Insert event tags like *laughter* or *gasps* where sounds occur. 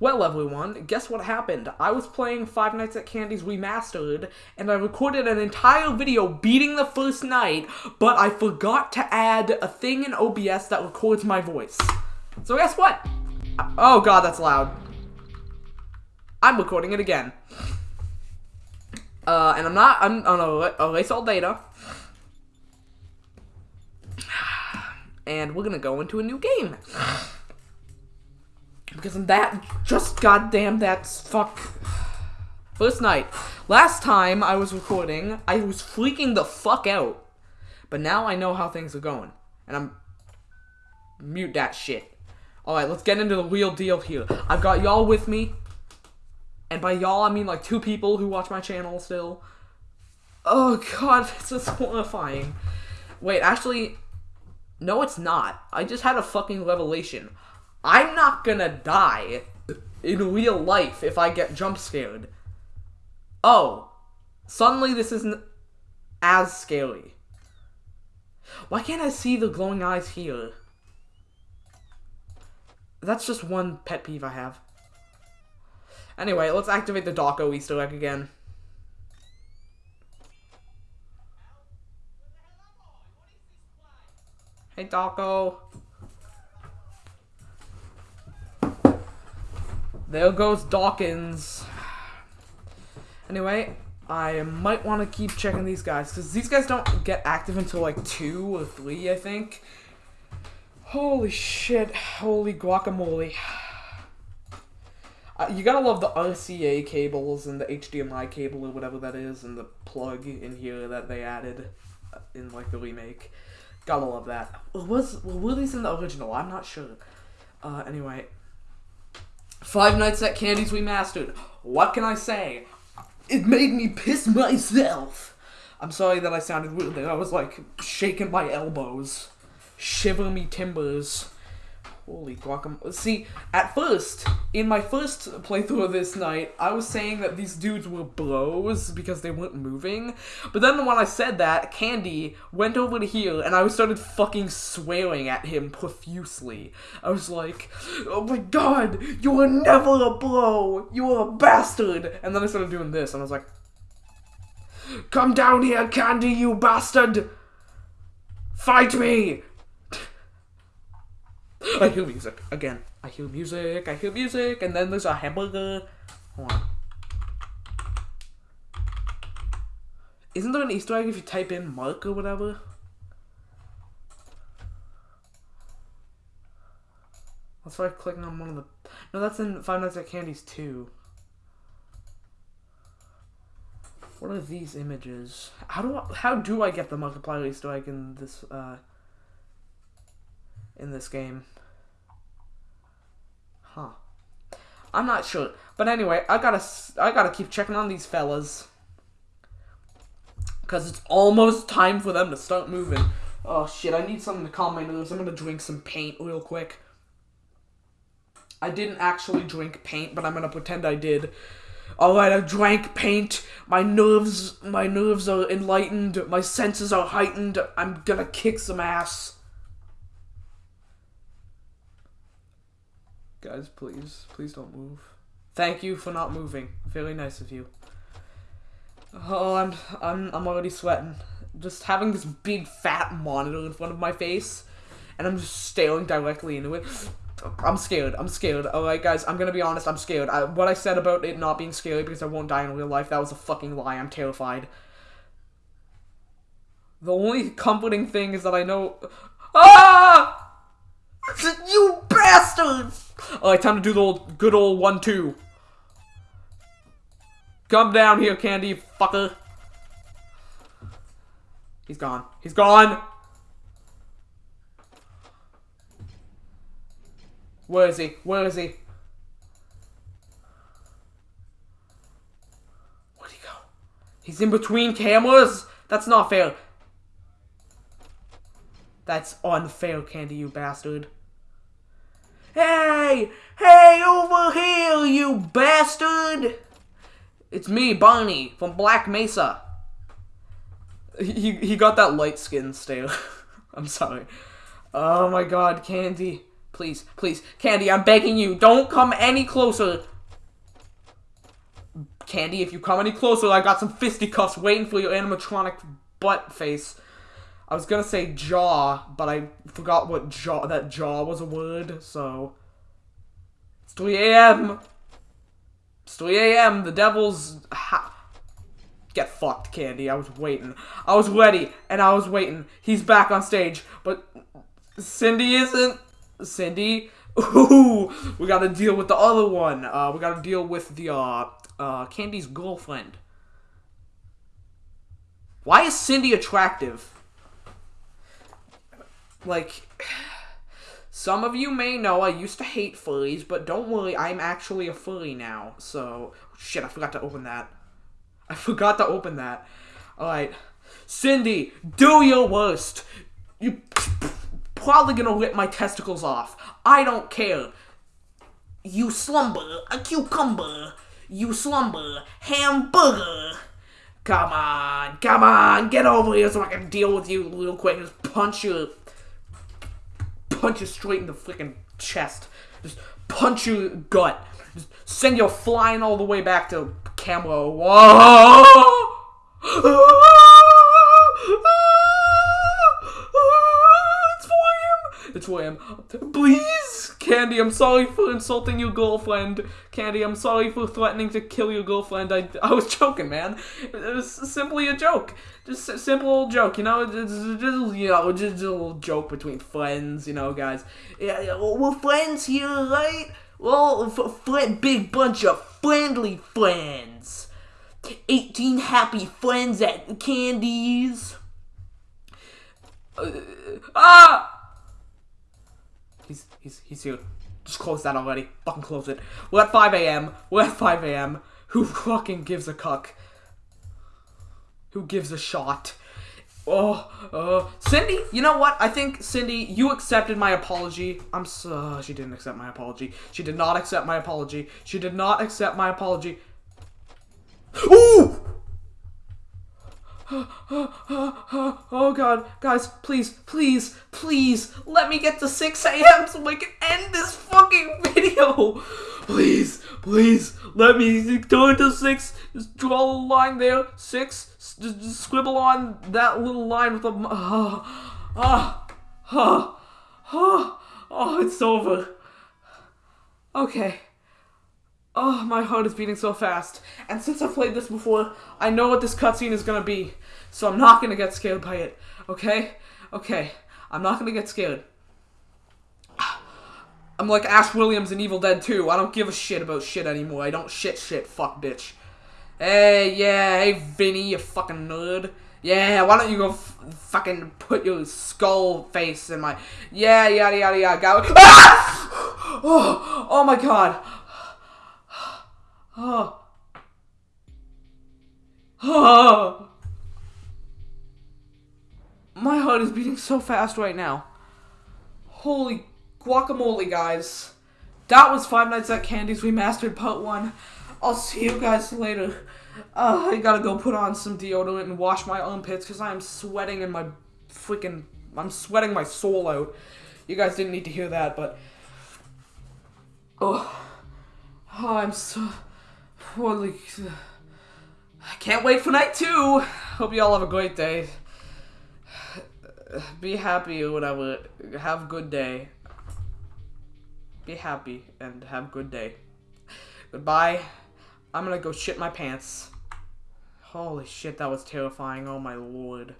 Well, everyone, guess what happened? I was playing Five Nights at Candy's Remastered, and I recorded an entire video beating the first night, but I forgot to add a thing in OBS that records my voice. So guess what? Oh god, that's loud. I'm recording it again. Uh, and I'm not, I'm gonna erase all data. *sighs* And we're gonna go into a new game. Because I'm that, just goddamn that's fuck. First night. Last time I was recording, I was freaking the fuck out. But now I know how things are going. And I'm, mute that shit. Alright, let's get into the real deal here. I've got y'all with me. And by y'all, I mean like two people who watch my channel still. Oh god, *laughs* this is horrifying. Wait, actually, no it's not. I just had a fucking revelation. I'm not gonna die in real life if I get jump scared. Oh, suddenly this isn't as scary. Why can't I see the glowing eyes here? That's just one pet peeve I have. Anyway, let's activate the Dawko Easter egg again. Hey, Dawko. There goes Dawkins. Anyway, I might want to keep checking these guys, because these guys don't get active until like 2 or 3, I think. Holy shit. Holy guacamole. Uh, you gotta love the RCA cables and the HDMI cable or whatever that is, and the plug in here that they added uh, in like the remake. Gotta love that. Was were these in the original? I'm not sure. Uh, anyway, Five Nights at Candy's Remastered. What can I say? It made me piss myself. I'm sorry that I sounded weird there. I was like shaking my elbows, shiver me timbers. Holy guacamole. See, at first, in my first playthrough of this night, I was saying that these dudes were blows because they weren't moving. But then when I said that, Candy went over to here and I started fucking swearing at him profusely. I was like, oh my god, you were never a blow! You were a bastard! And then I started doing this and I was like, Come down here, Candy, you bastard! Fight me! I hear music again. I hear music. I hear music, and then there's a hamburger. Hold on. Isn't there an Easter egg if you type in Mark or whatever? Let's try clicking on one of the. No, that's in Five Nights at Candy's 2. What are these images? How do I, how do I get the multiplier Easter egg in this uh in this game? Huh. I'm not sure. But anyway, I gotta I gotta keep checking on these fellas. Cause it's almost time for them to start moving. Oh shit, I need something to calm my nerves. I'm gonna drink some paint real quick. I didn't actually drink paint, but I'm gonna pretend I did. Alright, I drank paint. My nerves my nerves are enlightened. My senses are heightened. I'm gonna kick some ass. Guys, please, please don't move. Thank you for not moving. Very nice of you. Oh, I'm, I'm, I'm already sweating. Just having this big fat monitor in front of my face, and I'm just staring directly into it. I'm scared. I'm scared. Alright, guys, I'm gonna be honest, I'm scared. I, what I said about it not being scary because I won't die in real life, that was a fucking lie. I'm terrified. The only comforting thing is that I know... Ah! You bastards! Alright, time to do the old, good old one-two. Come down here, candy, fucker. He's gone. He's gone! Where is he? Where is he? Where'd he go? He's in between cameras? That's not fair. That's unfair, Candy, you bastard. Hey! Hey, over here, you bastard! It's me, Barney, from Black Mesa. He, he got that light skin stare. *laughs* I'm sorry. Oh my god, Candy. Please, please. Candy, I'm begging you. Don't come any closer. Candy, if you come any closer, I got some fisticuffs waiting for your animatronic butt face. I was gonna say jaw, but I forgot what jaw that jaw was a word, so it's 3 a.m. It's 3 a.m. The devil's ha get fucked, Candy. I was waiting. I was ready, and I was waiting. He's back on stage, but Cindy isn't. Cindy. Ooh, we gotta deal with the other one. Uh, we gotta deal with the uh, uh, Candy's girlfriend. Why is Cindy attractive? Like, some of you may know I used to hate furries, but don't worry, I'm actually a furry now. So, shit, I forgot to open that. I *laughs* forgot to open that. Alright. Cindy, do your worst. You probably gonna rip my testicles off. I don't care. You slumber, a cucumber. You slumber, hamburger. Come on, come on, get over here so I can deal with you real quick. Just punch you, punch you straight in the freaking chest. Just punch your gut. Just send you flying all the way back to camera. Whoa! It's William. Please, Candy, I'm sorry for insulting your girlfriend. Candy, I'm sorry for threatening to kill your girlfriend. I, I was joking, man. It was simply a joke. Just a simple old joke, you know? Just, just, you know, just a little joke between friends, you know, guys. Yeah, we're friends here, right? Well, friend, big bunch of friendly friends. 18 happy friends at Candy's. Uh, ah! He's he's here. Just close that already. Fucking close it. We're at 5 a.m. We're at 5 a.m. Who fucking gives a cuck? Who gives a shot? Oh, uh, Cindy, you know what? I think, Cindy, you accepted my apology. I'm so, uh, she didn't accept my apology. She did not accept my apology. She did not accept my apology. Ooh! *gasps* oh god, guys, please, please, please, let me get to 6 a.m. so I can end this fucking video. *laughs* Please, please, let me turn to 6, just draw a line there, 6, just, just scribble on that little line with a, ah, ah, ah, ah, oh, it's over. Okay. Oh, my heart is beating so fast. And since I've played this before, I know what this cutscene is gonna be. So I'm not gonna get scared by it. Okay? Okay. I'm not gonna get scared. I'm like Ash Williams in Evil Dead 2. I don't give a shit about shit anymore. I don't shit shit. Fuck, bitch. Hey, yeah. Hey, Vinnie, you fucking nerd. Yeah, why don't you go fucking put your skull face in my... Yeah, yada, yada, yada. *laughs* Ah! Oh, oh my god. Oh. *sighs* Oh. My heart is beating so fast right now. Holy guacamole, guys. That was Five Nights at Candy's Remastered Part 1. I'll see you guys later. Uh, I gotta go put on some deodorant and wash my armpits because I'm sweating in my freaking... I'm sweating my soul out. You guys didn't need to hear that, but... Oh, oh I'm so... Holy... I can't wait for night two. Hope you all have a great day. Be happy whatever. Have good day. Be happy and have good day. Goodbye. I'm gonna go shit my pants. Holy shit, that was terrifying. Oh my lord.